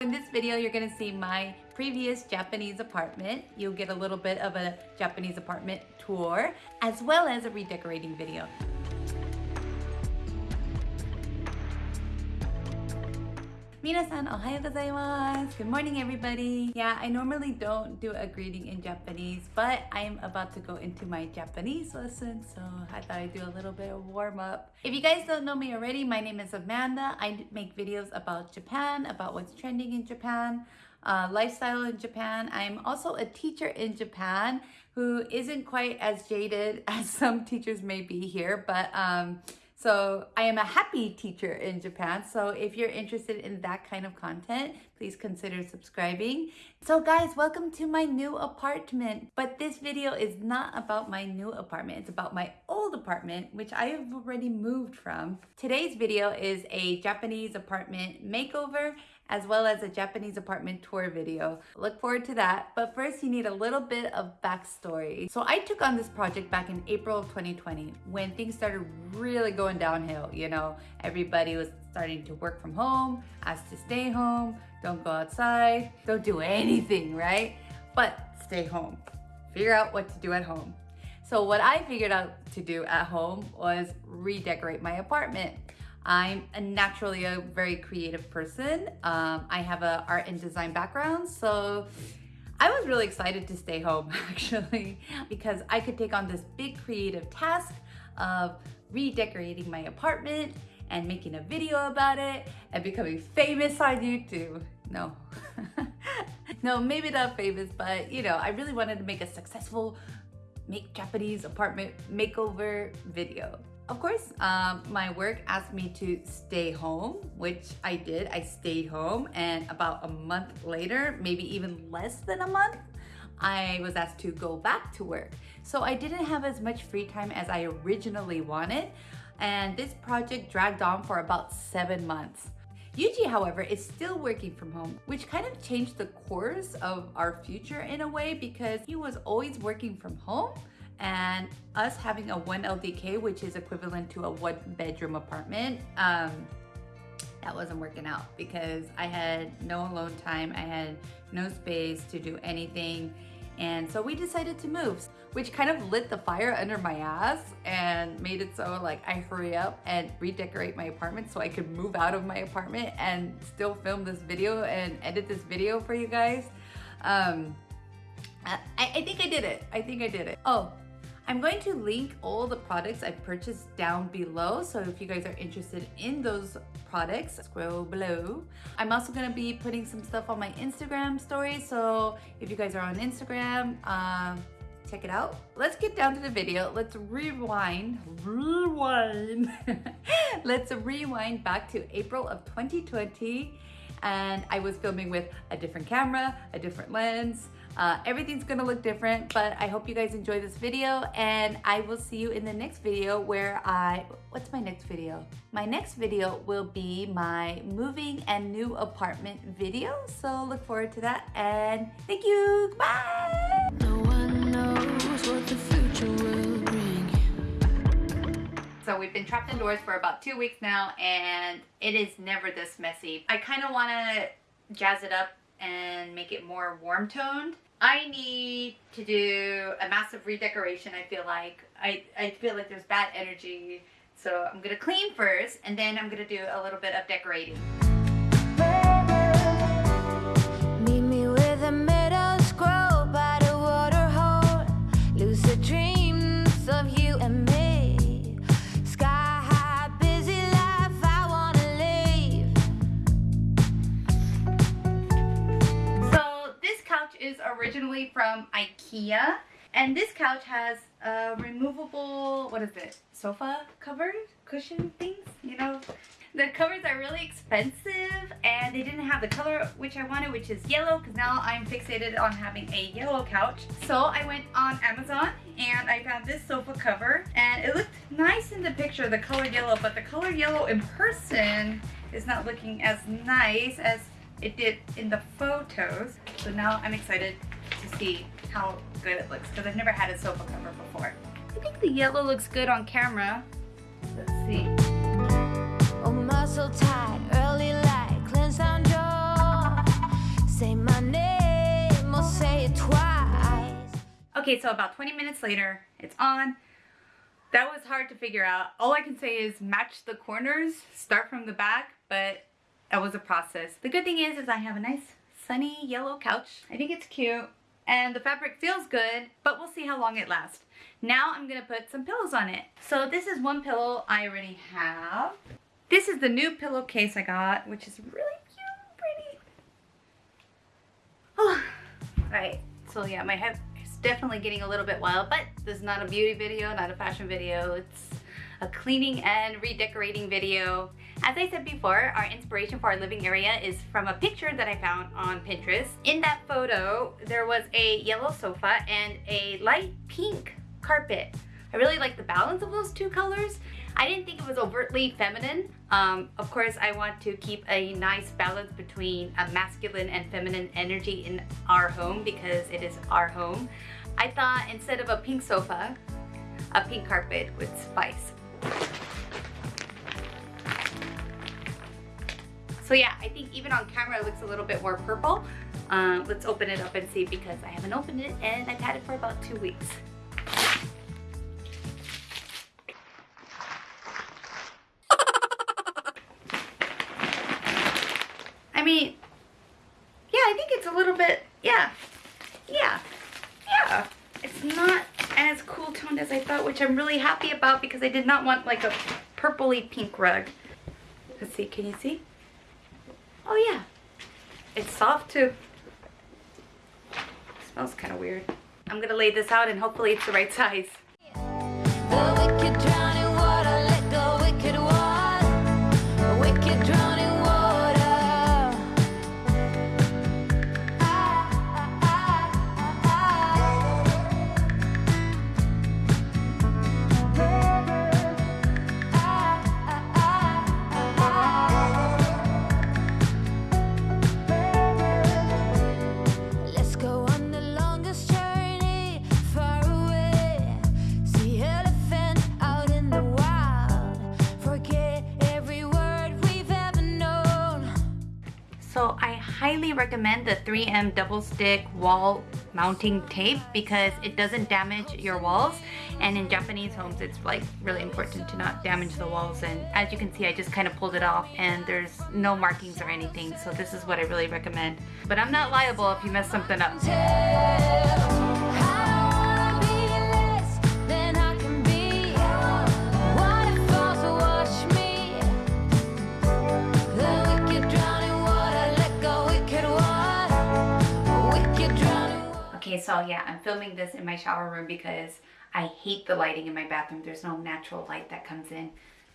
In this video, you're gonna see my previous Japanese apartment. You'll get a little bit of a Japanese apartment tour, as well as a redecorating video. Minasan, ohayo gozaimasu. Good morning, everybody. Yeah, I normally don't do a greeting in Japanese, but I'm about to go into my Japanese lesson, so I thought I'd do a little bit of warm up. If you guys don't know me already, my name is Amanda. I make videos about Japan, about what's trending in Japan, uh, lifestyle in Japan. I'm also a teacher in Japan who isn't quite as jaded as some teachers may be here, but um, so I am a happy teacher in Japan. So if you're interested in that kind of content, please consider subscribing. So guys, welcome to my new apartment. But this video is not about my new apartment. It's about my old apartment, which I have already moved from. Today's video is a Japanese apartment makeover as well as a Japanese apartment tour video. Look forward to that. But first you need a little bit of backstory. So I took on this project back in April of 2020 when things started really going downhill. You know, everybody was starting to work from home, asked to stay home, don't go outside, don't do anything, right? But stay home. Figure out what to do at home. So what I figured out to do at home was redecorate my apartment. I'm a naturally a very creative person. Um, I have a art and design background, so I was really excited to stay home actually because I could take on this big creative task of redecorating my apartment and making a video about it and becoming famous on YouTube. No, no, maybe not famous, but you know, I really wanted to make a successful make Japanese apartment makeover video. Of course, um, my work asked me to stay home, which I did. I stayed home and about a month later, maybe even less than a month, I was asked to go back to work. So I didn't have as much free time as I originally wanted. And this project dragged on for about seven months. Yuji, however, is still working from home, which kind of changed the course of our future in a way because he was always working from home and us having a 1 LDK, which is equivalent to a one bedroom apartment, um, that wasn't working out because I had no alone time, I had no space to do anything. And so we decided to move, which kind of lit the fire under my ass and made it so like I hurry up and redecorate my apartment so I could move out of my apartment and still film this video and edit this video for you guys. Um, I, I think I did it. I think I did it. Oh, I'm going to link all the products I purchased down below. So if you guys are interested in those products, scroll below. I'm also gonna be putting some stuff on my Instagram story. So if you guys are on Instagram, um, check it out. Let's get down to the video. Let's rewind, rewind. Let's rewind back to April of 2020 and I was filming with a different camera, a different lens. Uh, everything's gonna look different, but I hope you guys enjoy this video and I will see you in the next video where I, what's my next video? My next video will be my moving and new apartment video. So look forward to that and thank you, bye! No So we've been trapped indoors for about two weeks now and it is never this messy. I kind of want to jazz it up and make it more warm toned. I need to do a massive redecoration I feel like. I, I feel like there's bad energy. So I'm going to clean first and then I'm going to do a little bit of decorating. From Ikea. And this couch has a removable, what is it, sofa cover, cushion things, you know? The covers are really expensive and they didn't have the color which I wanted, which is yellow, because now I'm fixated on having a yellow couch. So I went on Amazon and I found this sofa cover and it looked nice in the picture, the color yellow, but the color yellow in person is not looking as nice as it did in the photos. So now I'm excited to see how good it looks because I've never had a sofa cover before. I think the yellow looks good on camera. Let's see. Oh, muscle tight, early light, cleanse down jaw. say my name or say it twice. Okay, so about 20 minutes later, it's on. That was hard to figure out. All I can say is match the corners, start from the back, but that was a process. The good thing is, is I have a nice sunny yellow couch. I think it's cute and the fabric feels good, but we'll see how long it lasts. Now I'm gonna put some pillows on it. So this is one pillow I already have. This is the new pillowcase I got, which is really cute, pretty. Oh, all right. So yeah, my head is definitely getting a little bit wild, but this is not a beauty video, not a fashion video. It's a cleaning and redecorating video. As I said before, our inspiration for our living area is from a picture that I found on Pinterest. In that photo, there was a yellow sofa and a light pink carpet. I really like the balance of those two colors. I didn't think it was overtly feminine. Um, of course, I want to keep a nice balance between a masculine and feminine energy in our home because it is our home. I thought instead of a pink sofa, a pink carpet would suffice. So yeah, I think even on camera it looks a little bit more purple. Uh, let's open it up and see because I haven't opened it and I've had it for about two weeks. I mean, yeah, I think it's a little bit, yeah, yeah, yeah. It's not as cool toned as I thought, which I'm really happy about because I did not want like a purpley pink rug. Let's see, can you see? Oh yeah, it's soft too. It smells kind of weird. I'm gonna lay this out and hopefully it's the right size. Recommend the 3M double stick wall mounting tape because it doesn't damage your walls. And in Japanese homes it's like really important to not damage the walls. And as you can see I just kind of pulled it off and there's no markings or anything. So this is what I really recommend. But I'm not liable if you mess something up. Okay, so yeah, I'm filming this in my shower room because I hate the lighting in my bathroom. There's no natural light that comes in.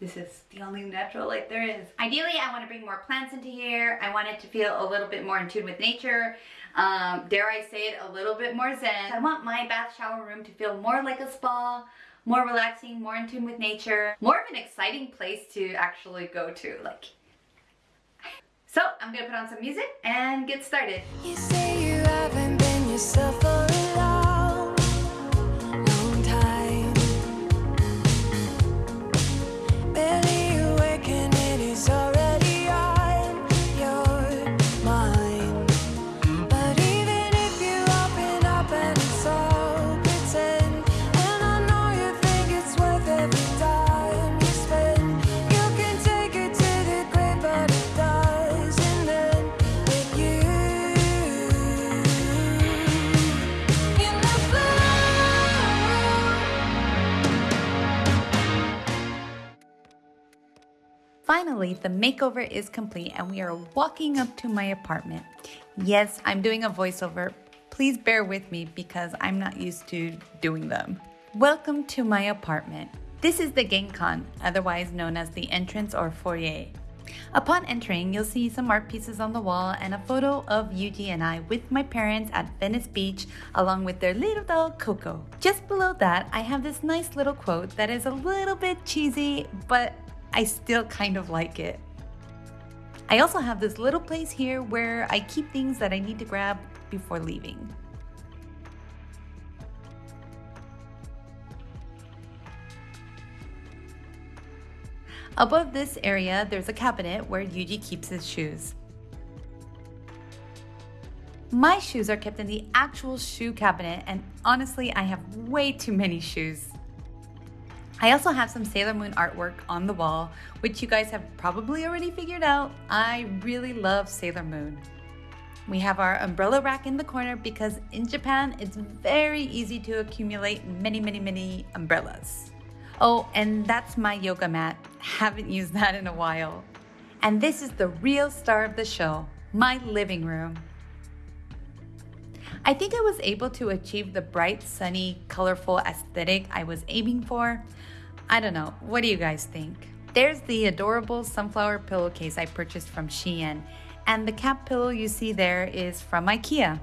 This is the only natural light there is. Ideally, I want to bring more plants into here. I want it to feel a little bit more in tune with nature. Um, dare I say it, a little bit more zen. I want my bath shower room to feel more like a spa, more relaxing, more in tune with nature, more of an exciting place to actually go to. Like, so I'm gonna put on some music and get started. You yourself Finally, the makeover is complete and we are walking up to my apartment. Yes, I'm doing a voiceover. Please bear with me because I'm not used to doing them. Welcome to my apartment. This is the Genkan, otherwise known as the entrance or foyer. Upon entering, you'll see some art pieces on the wall and a photo of Yuji and I with my parents at Venice Beach along with their little dog Coco. Just below that, I have this nice little quote that is a little bit cheesy, but I still kind of like it. I also have this little place here where I keep things that I need to grab before leaving. Above this area, there's a cabinet where Yuji keeps his shoes. My shoes are kept in the actual shoe cabinet, and honestly, I have way too many shoes. I also have some Sailor Moon artwork on the wall, which you guys have probably already figured out. I really love Sailor Moon. We have our umbrella rack in the corner because in Japan, it's very easy to accumulate many, many, many umbrellas. Oh, and that's my yoga mat. Haven't used that in a while. And this is the real star of the show, my living room. I think I was able to achieve the bright, sunny, colorful aesthetic I was aiming for. I don't know, what do you guys think? There's the adorable sunflower pillowcase I purchased from Shein, and the cat pillow you see there is from IKEA.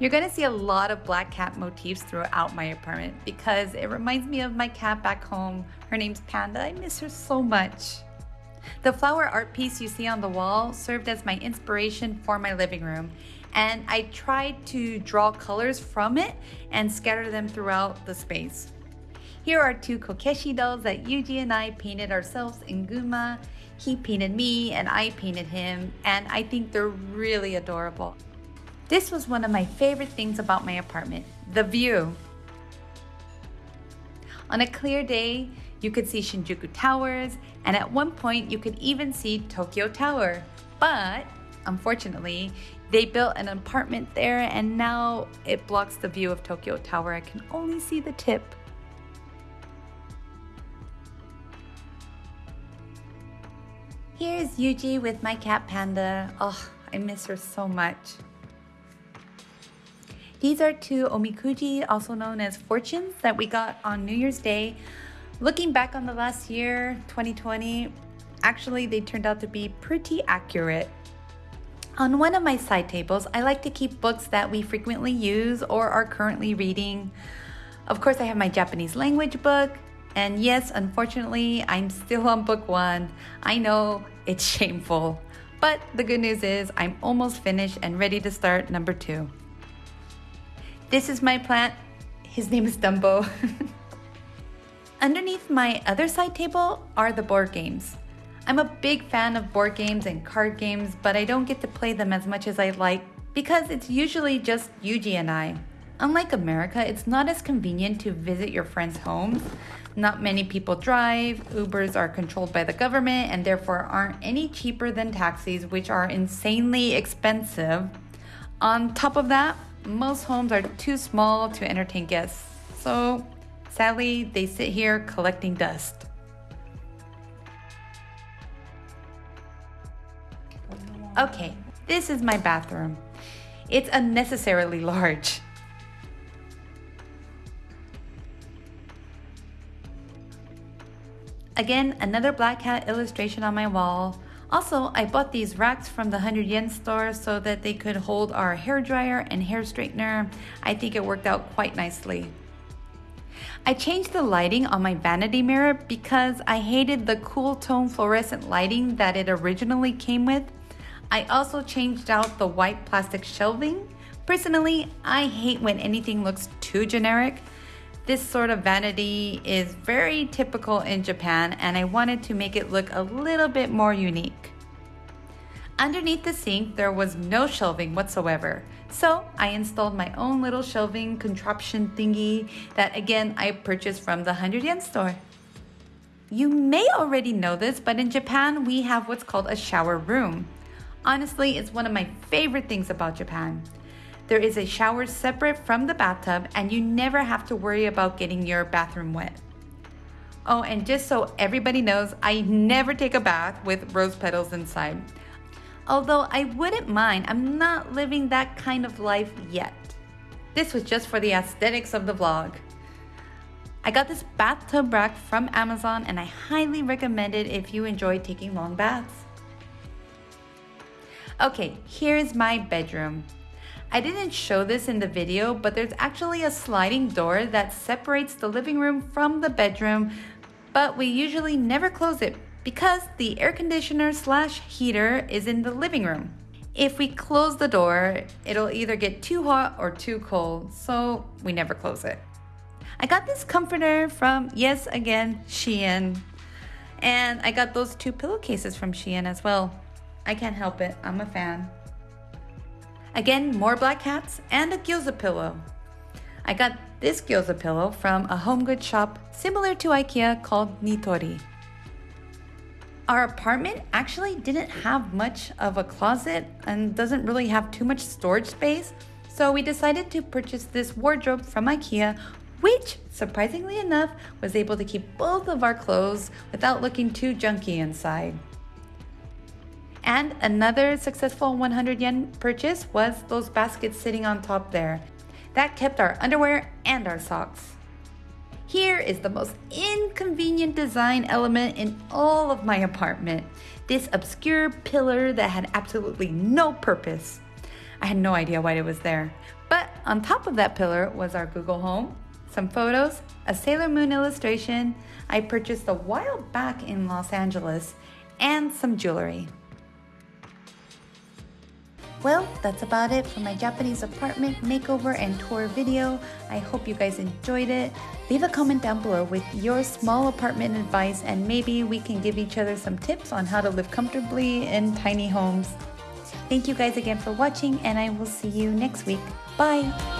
You're gonna see a lot of black cat motifs throughout my apartment because it reminds me of my cat back home. Her name's Panda, I miss her so much. The flower art piece you see on the wall served as my inspiration for my living room and I tried to draw colors from it and scatter them throughout the space. Here are two Kokeshi dolls that Yuji and I painted ourselves in Gunma. He painted me and I painted him and I think they're really adorable. This was one of my favorite things about my apartment, the view. On a clear day, you could see Shinjuku Towers, and at one point you could even see Tokyo Tower. But unfortunately, they built an apartment there and now it blocks the view of Tokyo Tower. I can only see the tip. Here's Yuji with my cat Panda. Oh, I miss her so much. These are two omikuji, also known as fortunes, that we got on New Year's Day. Looking back on the last year, 2020, actually they turned out to be pretty accurate. On one of my side tables, I like to keep books that we frequently use or are currently reading. Of course, I have my Japanese language book, and yes, unfortunately, I'm still on book one. I know it's shameful, but the good news is I'm almost finished and ready to start number two. This is my plant. His name is Dumbo. Underneath my other side table are the board games. I'm a big fan of board games and card games, but I don't get to play them as much as I like because it's usually just Yuji and I. Unlike America, it's not as convenient to visit your friends' homes. Not many people drive, Ubers are controlled by the government and therefore aren't any cheaper than taxis, which are insanely expensive. On top of that, most homes are too small to entertain guests, so sadly, they sit here collecting dust. Okay, this is my bathroom. It's unnecessarily large. Again, another black cat illustration on my wall. Also, I bought these racks from the 100 yen store so that they could hold our hair dryer and hair straightener. I think it worked out quite nicely. I changed the lighting on my vanity mirror because I hated the cool tone fluorescent lighting that it originally came with. I also changed out the white plastic shelving. Personally, I hate when anything looks too generic. This sort of vanity is very typical in Japan and I wanted to make it look a little bit more unique. Underneath the sink, there was no shelving whatsoever. So I installed my own little shelving contraption thingy that again I purchased from the 100 yen store. You may already know this, but in Japan we have what's called a shower room. Honestly, it's one of my favorite things about Japan. There is a shower separate from the bathtub and you never have to worry about getting your bathroom wet. Oh, and just so everybody knows, I never take a bath with rose petals inside. Although I wouldn't mind, I'm not living that kind of life yet. This was just for the aesthetics of the vlog. I got this bathtub rack from Amazon and I highly recommend it if you enjoy taking long baths. Okay, here's my bedroom. I didn't show this in the video, but there's actually a sliding door that separates the living room from the bedroom, but we usually never close it because the air conditioner slash heater is in the living room. If we close the door, it'll either get too hot or too cold, so we never close it. I got this comforter from, yes, again, Shein. And I got those two pillowcases from Shein as well. I can't help it, I'm a fan. Again, more black hats and a gyoza pillow. I got this gyoza pillow from a home goods shop similar to IKEA called Nitori. Our apartment actually didn't have much of a closet and doesn't really have too much storage space, so we decided to purchase this wardrobe from IKEA, which, surprisingly enough, was able to keep both of our clothes without looking too junky inside. And another successful 100 yen purchase was those baskets sitting on top there. That kept our underwear and our socks. Here is the most inconvenient design element in all of my apartment. This obscure pillar that had absolutely no purpose. I had no idea why it was there. But on top of that pillar was our Google Home, some photos, a Sailor Moon illustration I purchased a while back in Los Angeles, and some jewelry. Well, that's about it for my Japanese apartment makeover and tour video. I hope you guys enjoyed it. Leave a comment down below with your small apartment advice and maybe we can give each other some tips on how to live comfortably in tiny homes. Thank you guys again for watching and I will see you next week. Bye!